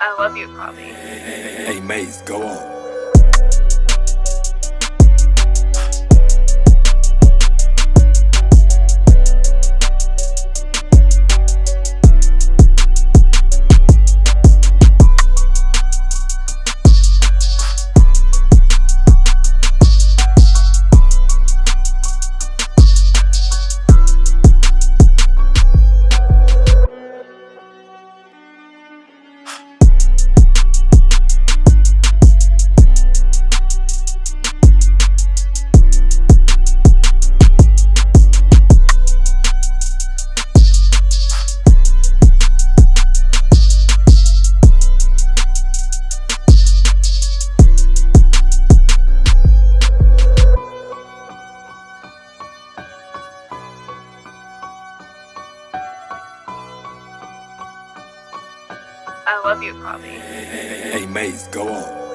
I love you, Poppy. Hey, Maze, go on. I love you, Poppy. Hey, Maze, go on.